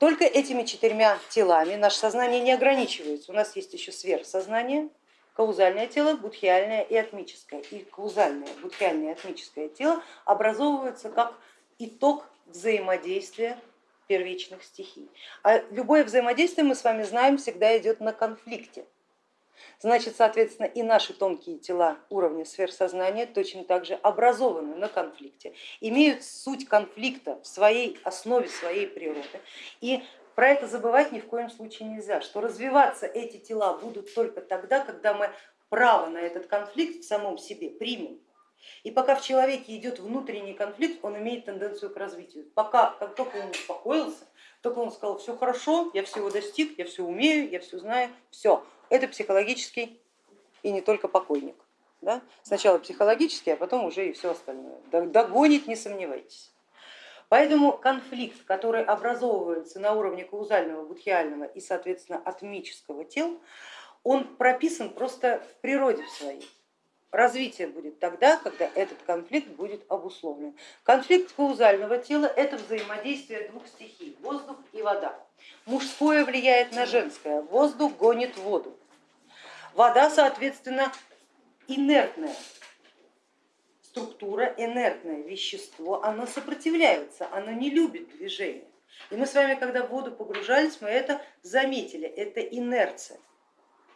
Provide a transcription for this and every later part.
Только этими четырьмя телами наше сознание не ограничивается. У нас есть еще сверхсознание, каузальное тело, будхиальное и атмическое. И каузальное, будхиальное и атмическое тело образовываются как итог взаимодействия первичных стихий. А любое взаимодействие, мы с вами знаем, всегда идет на конфликте. Значит, соответственно, и наши тонкие тела уровня сверхсознания точно так же образованы на конфликте, имеют суть конфликта в своей основе, своей природы. И про это забывать ни в коем случае нельзя, что развиваться эти тела будут только тогда, когда мы право на этот конфликт в самом себе примем. И пока в человеке идет внутренний конфликт, он имеет тенденцию к развитию. Пока, как только он успокоился, только он сказал, все хорошо, я всего достиг, я все умею, я все знаю, все, это психологический и не только покойник. Да? Сначала психологический, а потом уже и все остальное. Догонит, не сомневайтесь. Поэтому конфликт, который образовывается на уровне каузального, будхиального и, соответственно, атмического тел, он прописан просто в природе своей. Развитие будет тогда, когда этот конфликт будет обусловлен. Конфликт каузального тела это взаимодействие двух стихий, воздух и вода. Мужское влияет на женское, воздух гонит воду. Вода, соответственно, инертная структура, инертное вещество, оно сопротивляется, оно не любит движения. И мы с вами, когда в воду погружались, мы это заметили, это инерция.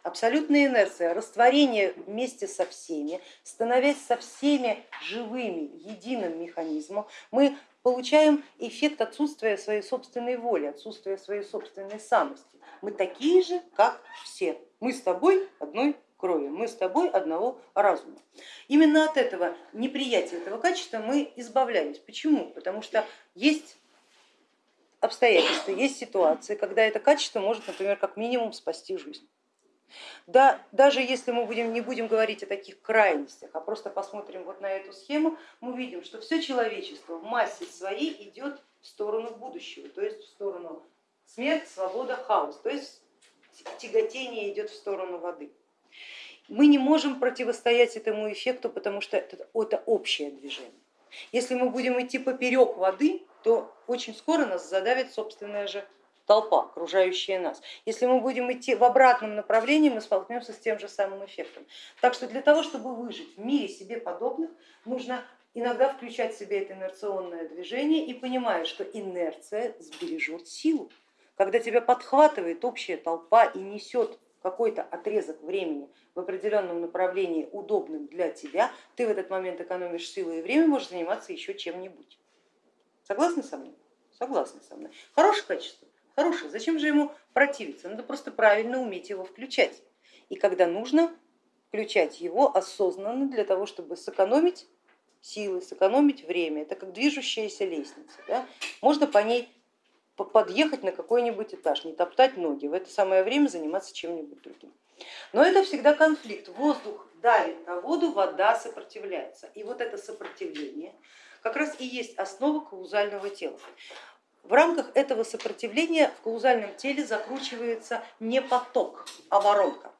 Абсолютная инерция, растворение вместе со всеми, становясь со всеми живыми, единым механизмом, мы получаем эффект отсутствия своей собственной воли, отсутствия своей собственной самости. Мы такие же, как все. Мы с тобой одной крови, мы с тобой одного разума. Именно от этого неприятия этого качества мы избавлялись. Почему? Потому что есть обстоятельства, есть ситуации, когда это качество может, например, как минимум спасти жизнь. Да, даже если мы будем, не будем говорить о таких крайностях, а просто посмотрим вот на эту схему, мы видим, что все человечество в массе своей идет в сторону будущего, то есть в сторону смерть, свобода, хаос, то есть тяготение идет в сторону воды. Мы не можем противостоять этому эффекту, потому что это, это общее движение. Если мы будем идти поперек воды, то очень скоро нас задавит собственная же толпа, окружающая нас. Если мы будем идти в обратном направлении, мы столкнемся с тем же самым эффектом. Так что для того, чтобы выжить в мире себе подобных, нужно иногда включать в себе это инерционное движение и понимая, что инерция сбережет силу. Когда тебя подхватывает общая толпа и несет какой-то отрезок времени в определенном направлении, удобным для тебя, ты в этот момент экономишь силы и время, можешь заниматься еще чем-нибудь. Согласны со мной? Согласны со мной. Хорошее качество? Хорошее. Зачем же ему противиться? Надо просто правильно уметь его включать. И когда нужно, включать его осознанно для того, чтобы сэкономить силы, сэкономить время. Это как движущаяся лестница. Да? Можно по ней подъехать на какой-нибудь этаж, не топтать ноги, в это самое время заниматься чем-нибудь другим. Но это всегда конфликт. Воздух давит на воду, вода сопротивляется. И вот это сопротивление как раз и есть основа каузального тела. В рамках этого сопротивления в каузальном теле закручивается не поток, а воронка.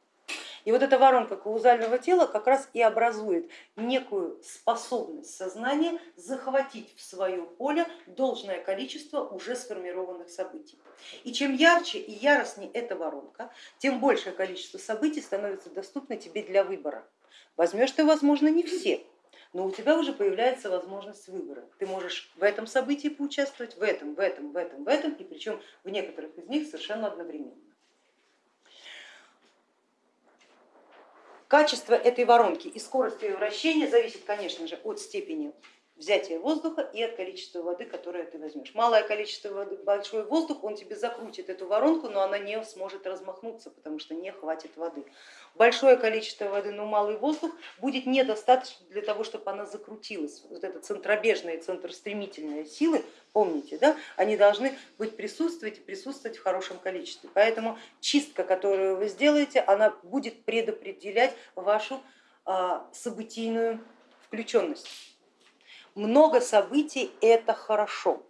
И вот эта воронка каузального тела как раз и образует некую способность сознания захватить в свое поле должное количество уже сформированных событий. И чем ярче и яростнее эта воронка, тем большее количество событий становится доступно тебе для выбора. Возьмешь ты, возможно, не все, но у тебя уже появляется возможность выбора. Ты можешь в этом событии поучаствовать, в этом, в этом, в этом, в этом, и причем в некоторых из них совершенно одновременно. Качество этой воронки. И скорость ее вращения зависит, конечно же, от степени взятия воздуха и от количества воды, которое ты возьмешь. Малое количество воды, большой воздух, он тебе закрутит эту воронку, но она не сможет размахнуться, потому что не хватит воды. Большое количество воды, но малый воздух будет недостаточно для того, чтобы она закрутилась. Вот это центробежная и центростремительная силы, помните, да, они должны быть присутствовать и присутствовать в хорошем количестве. Поэтому чистка, которую вы сделаете, она будет предопределять вашу а, событийную включенность много событий это хорошо,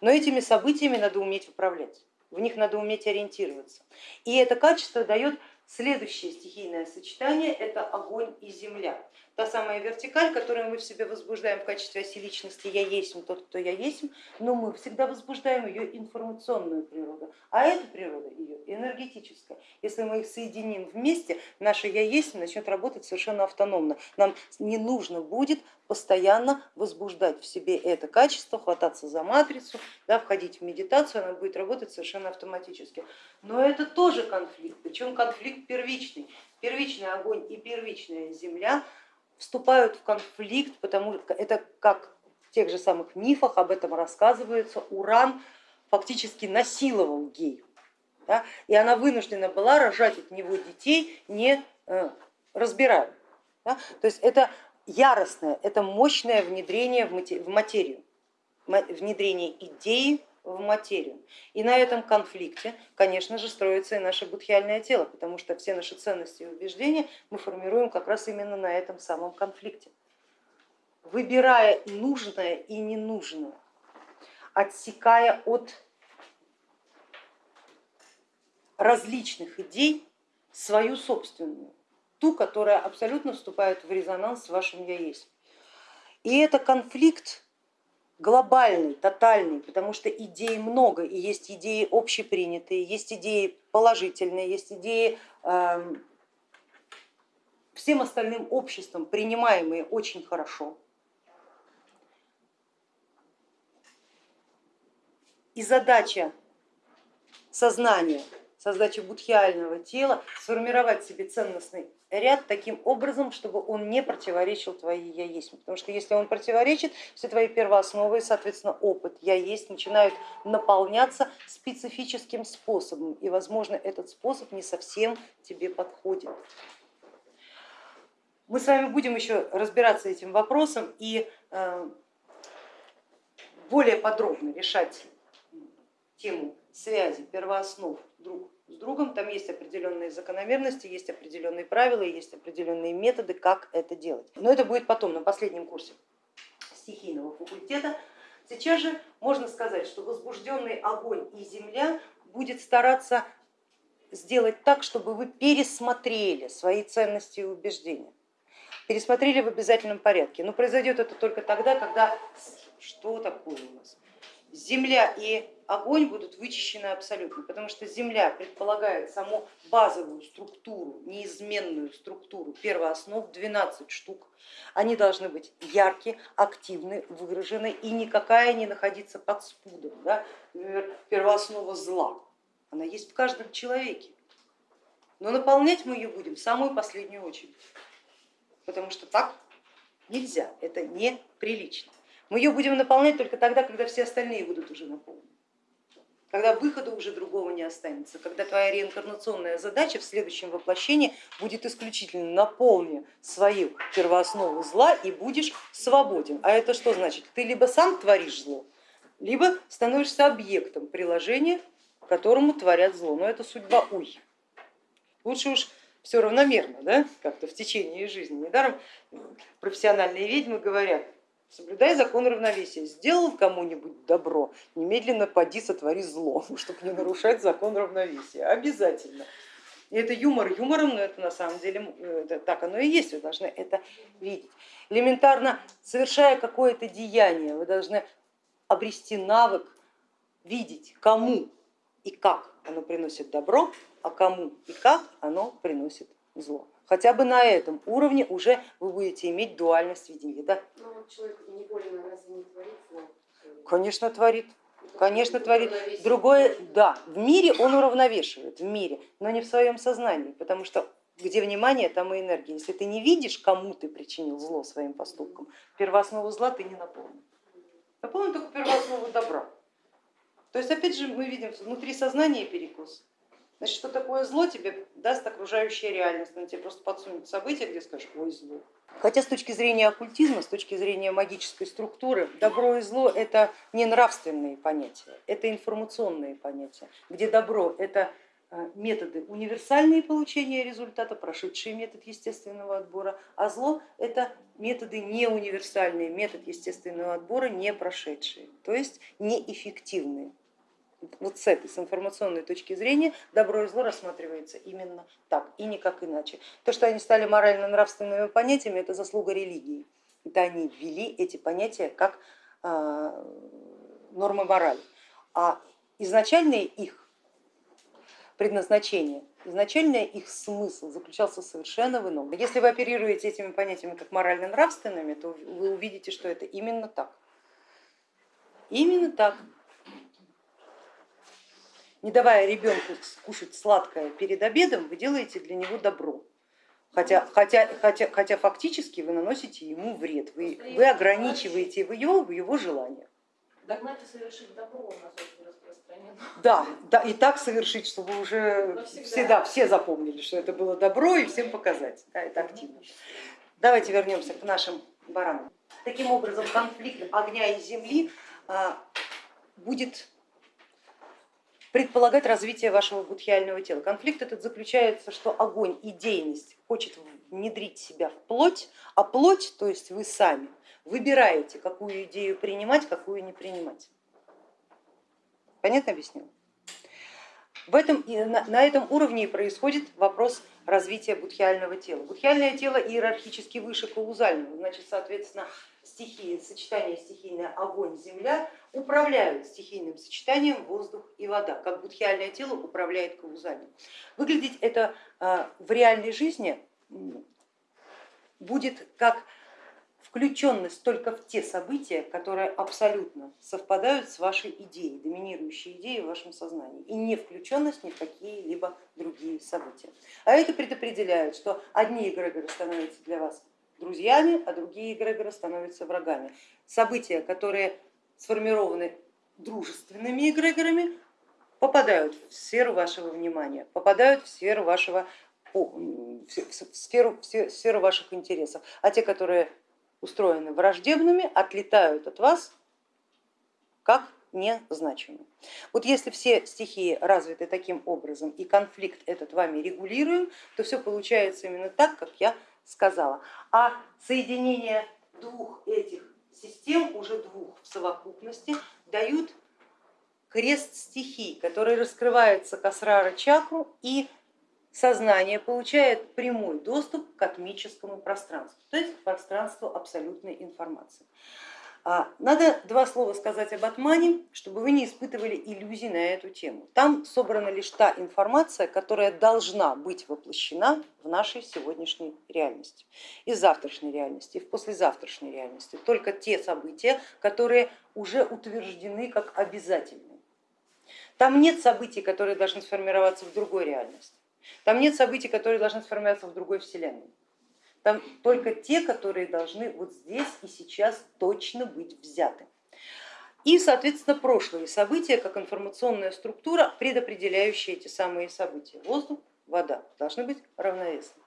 но этими событиями надо уметь управлять, в них надо уметь ориентироваться. И это качество дает следующее стихийное сочетание, это огонь и земля. та самая вертикаль, которую мы в себе возбуждаем в качестве оси личности «я есть тот, кто я есть», но мы всегда возбуждаем ее информационную природу, а эта природа ее энергетическая. Если мы их соединим вместе, наше «я есть» начнет работать совершенно автономно. Нам не нужно будет постоянно возбуждать в себе это качество, хвататься за матрицу, да, входить в медитацию, она будет работать совершенно автоматически. Но это тоже конфликт, причем конфликт первичный. Первичный огонь и первичная земля вступают в конфликт, потому что это как в тех же самых мифах об этом рассказывается, Уран фактически насиловал гею, да, и она вынуждена была рожать от него детей, не э, разбирая. Да. То есть это яростное, это мощное внедрение в материю, внедрение идеи в материю. И на этом конфликте, конечно же, строится и наше будхиальное тело, потому что все наши ценности и убеждения мы формируем как раз именно на этом самом конфликте. Выбирая нужное и ненужное, отсекая от различных идей свою собственную, ту, которая абсолютно вступает в резонанс с вашим я есть. И это конфликт глобальный, тотальный, потому что идей много, и есть идеи общепринятые, есть идеи положительные, есть идеи э, всем остальным обществом принимаемые очень хорошо. И задача сознания, задача будхиального тела сформировать себе ценностный ряд таким образом, чтобы он не противоречил твоей я есть. Потому что если он противоречит, все твои первоосновы, соответственно опыт я есть начинают наполняться специфическим способом. И возможно этот способ не совсем тебе подходит. Мы с вами будем еще разбираться этим вопросом и э, более подробно решать тему связи первооснов друг с другом, там есть определенные закономерности, есть определенные правила, есть определенные методы, как это делать. Но это будет потом, на последнем курсе стихийного факультета. Сейчас же можно сказать, что возбужденный огонь и земля будет стараться сделать так, чтобы вы пересмотрели свои ценности и убеждения. Пересмотрели в обязательном порядке. Но произойдет это только тогда, когда... Что такое у нас? Земля и огонь будут вычищены абсолютно, потому что Земля предполагает саму базовую структуру, неизменную структуру первооснов, 12 штук. Они должны быть яркие, активны, выражены и никакая не находиться под спудом. Да? Например, первооснова зла, она есть в каждом человеке, но наполнять мы ее будем в самую последнюю очередь, потому что так нельзя, это неприлично. Мы ее будем наполнять только тогда, когда все остальные будут уже наполнены когда выхода уже другого не останется, когда твоя реинкарнационная задача в следующем воплощении будет исключительно наполни свою первооснову зла и будешь свободен. А это что значит? Ты либо сам творишь зло, либо становишься объектом приложения, которому творят зло. Но это судьба уй. Лучше уж все равномерно, да, как-то в течение жизни. Недаром профессиональные ведьмы говорят, Соблюдай закон равновесия. Сделал кому-нибудь добро, немедленно поди сотвори зло, чтобы не нарушать закон равновесия. Обязательно. И это юмор юмором, но это на самом деле это, так оно и есть, вы должны это видеть. Элементарно, совершая какое-то деяние, вы должны обрести навык видеть, кому и как оно приносит добро, а кому и как оно приносит зло хотя бы на этом уровне уже вы будете иметь дуальность видения. Да? Но ну, человек невольно разве не творит? Конечно, творит. Конечно, творит. Другое, да, в мире он уравновешивает, в мире, но не в своем сознании, потому что где внимание, там и энергия. Если ты не видишь, кому ты причинил зло своим поступком, первооснову зла ты не наполнен. Наполнен только первооснову добра. То есть опять же мы видим внутри сознания перекос. Значит, что такое зло тебе даст окружающая реальность, она тебе просто подсунет события, где скажешь, ой, зло. Хотя с точки зрения оккультизма, с точки зрения магической структуры, добро и зло это не нравственные понятия, это информационные понятия, где добро это э, методы универсальные получения результата, прошедшие метод естественного отбора, а зло это методы не универсальные, метод естественного отбора не прошедшие, то есть неэффективные. Вот с этой, с информационной точки зрения, добро и зло рассматривается именно так и никак иначе. То, что они стали морально-нравственными понятиями, это заслуга религии. Это они ввели эти понятия как э, нормы морали. А изначальные их предназначение, изначально их смысл заключался совершенно в ином. Если вы оперируете этими понятиями как морально-нравственными, то вы увидите, что это именно так. Именно так. Не давая ребенку кушать сладкое перед обедом, вы делаете для него добро. Хотя, хотя, хотя, хотя фактически вы наносите ему вред, вы, вы ограничиваете его в его желаниях. Догнать и совершить добро у нас очень распространено. Да, да, и так совершить, чтобы уже всегда все запомнили, что это было добро и всем показать. Да, это активно. Давайте вернемся к нашим баранам. Таким образом, конфликт огня и земли а, будет предполагать развитие вашего будхиального тела. Конфликт этот заключается, что огонь, идейность хочет внедрить себя в плоть, а плоть, то есть вы сами, выбираете, какую идею принимать, какую не принимать. Понятно объяснила? В этом, на этом уровне и происходит вопрос развития будхиального тела. Будхиальное тело иерархически выше каузального, значит, соответственно, стихии, сочетание стихийное огонь, земля управляют стихийным сочетанием воздух и вода, как будхиальное тело управляет каузальным. Выглядеть это а, в реальной жизни будет как включенность только в те события, которые абсолютно совпадают с вашей идеей, доминирующей идеей в вашем сознании, и не включенность ни в какие-либо другие события. А это предопределяет, что одни эгрегоры становятся для вас друзьями, а другие эгрегоры становятся врагами. События, которые сформированы дружественными эгрегорами, попадают в сферу вашего внимания, попадают в сферу вашего в сферу, в сферу ваших интересов, а те, которые устроены враждебными, отлетают от вас как незначимые. Вот если все стихии развиты таким образом и конфликт этот вами регулируем, то все получается именно так, как я сказала. А соединение двух этих систем, уже двух в совокупности, дают крест стихий, который раскрывается к асрара чакру и сознание получает прямой доступ к космическому пространству, то есть к пространству абсолютной информации. А, надо два слова сказать об Атмане, чтобы вы не испытывали иллюзий на эту тему. Там собрана лишь та информация, которая должна быть воплощена в нашей сегодняшней реальности, и завтрашней реальности, и в послезавтрашней реальности. Только те события, которые уже утверждены как обязательные. Там нет событий, которые должны сформироваться в другой реальности. Там нет событий, которые должны сформироваться в другой вселенной. Там только те, которые должны вот здесь и сейчас точно быть взяты. И, соответственно, прошлые события, как информационная структура, предопределяющая эти самые события. Воздух, вода должны быть равновесны.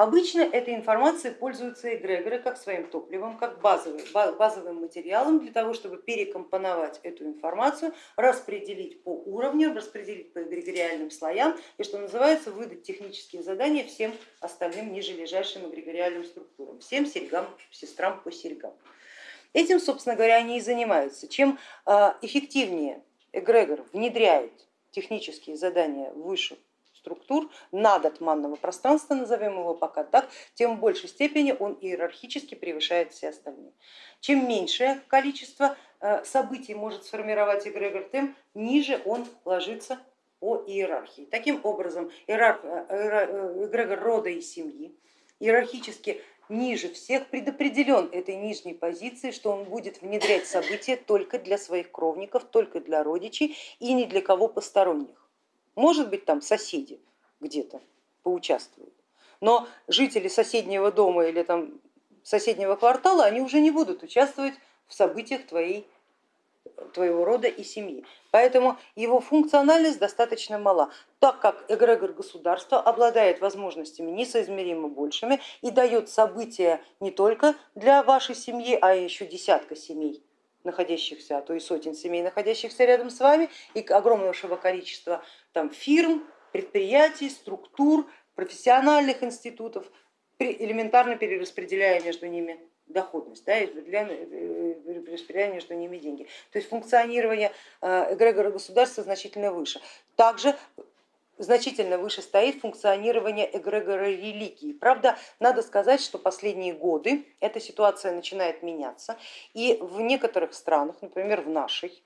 Обычно этой информацией пользуются эгрегоры как своим топливом, как базовым, базовым материалом для того, чтобы перекомпоновать эту информацию, распределить по уровням, распределить по эгрегориальным слоям и, что называется, выдать технические задания всем остальным ниже лежащим эгрегориальным структурам, всем серьгам, сестрам по серьгам. Этим, собственно говоря, они и занимаются. Чем а, эффективнее эгрегор внедряет технические задания выше структур надотманного пространства, назовем его пока так, тем в большей степени он иерархически превышает все остальные. Чем меньшее количество э, событий может сформировать эгрегор, тем ниже он ложится по иерархии. Таким образом, иерарх, э, э, эгрегор рода и семьи иерархически ниже всех предопределен этой нижней позиции, что он будет внедрять события только для своих кровников, только для родичей и ни для кого посторонних. Может быть, там соседи где-то поучаствуют, но жители соседнего дома или там соседнего квартала, они уже не будут участвовать в событиях твоей, твоего рода и семьи. Поэтому его функциональность достаточно мала, так как эгрегор государства обладает возможностями несоизмеримо большими и дает события не только для вашей семьи, а еще десятка семей находящихся, а то и сотен семей, находящихся рядом с вами, и огромного количества там, фирм, предприятий, структур, профессиональных институтов, элементарно перераспределяя между ними доходность, да, перераспределяя между ними деньги. То есть функционирование э, эгрегора государства значительно выше. Также значительно выше стоит функционирование эгрегора религии. Правда, надо сказать, что последние годы эта ситуация начинает меняться, и в некоторых странах, например, в нашей,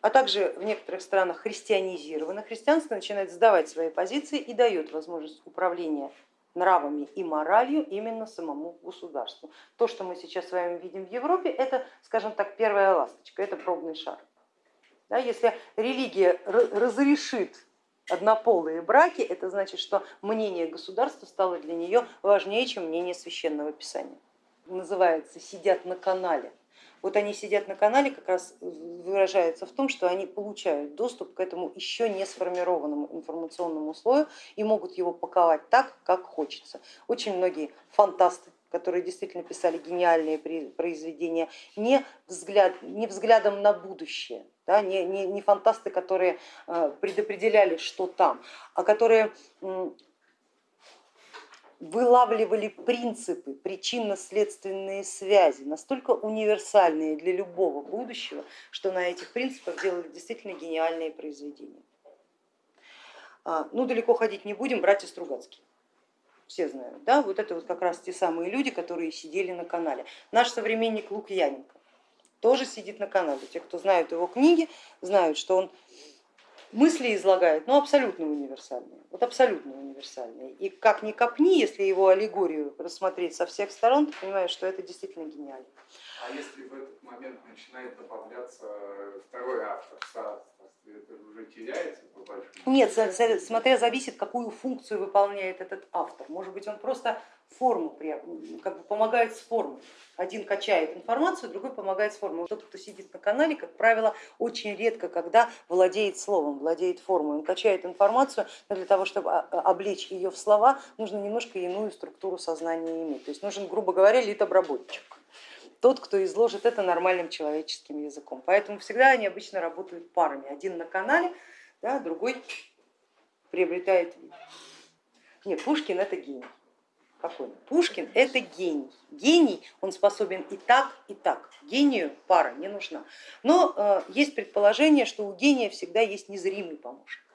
а также в некоторых странах христианизировано, христианство начинает сдавать свои позиции и дает возможность управления нравами и моралью именно самому государству. То, что мы сейчас с вами видим в Европе, это, скажем так, первая ласточка, это пробный шар. Да, если религия разрешит однополые браки, это значит, что мнение государства стало для нее важнее, чем мнение священного писания. Называется «сидят на канале». Вот они сидят на канале, как раз выражается в том, что они получают доступ к этому еще не сформированному информационному слою и могут его паковать так, как хочется. Очень многие фантасты которые действительно писали гениальные произведения, не, взгляд, не взглядом на будущее, да, не, не, не фантасты, которые э, предопределяли, что там, а которые вылавливали принципы, причинно-следственные связи, настолько универсальные для любого будущего, что на этих принципах делали действительно гениальные произведения. А, ну, далеко ходить не будем, братья Стругацкие все знают, да, вот это вот как раз те самые люди, которые сидели на канале. Наш современник Лукьяненко тоже сидит на канале. Те, кто знают его книги, знают, что он мысли излагает, но абсолютно универсальные, вот абсолютно универсальные. И как ни копни, если его аллегорию рассмотреть со всех сторон, ты понимаешь, что это действительно гениально. А если в этот момент начинает добавляться второй автор, это уже теряется по большому Нет, смотря зависит, какую функцию выполняет этот автор. Может быть, он просто форму как бы помогает с формой. Один качает информацию, другой помогает с формой. Тот, кто сидит на канале, как правило, очень редко, когда владеет словом, владеет формой. Он качает информацию, но для того, чтобы облечь ее в слова, нужно немножко иную структуру сознания иметь. То есть нужен, грубо говоря, литобработчик тот, кто изложит это нормальным человеческим языком. Поэтому всегда они обычно работают парами. Один на канале, да, другой приобретает вид. Нет, Пушкин это гений. Какой? Пушкин это гений. Гений, он способен и так, и так. Гению пара не нужна. Но э, есть предположение, что у гения всегда есть незримый помощник.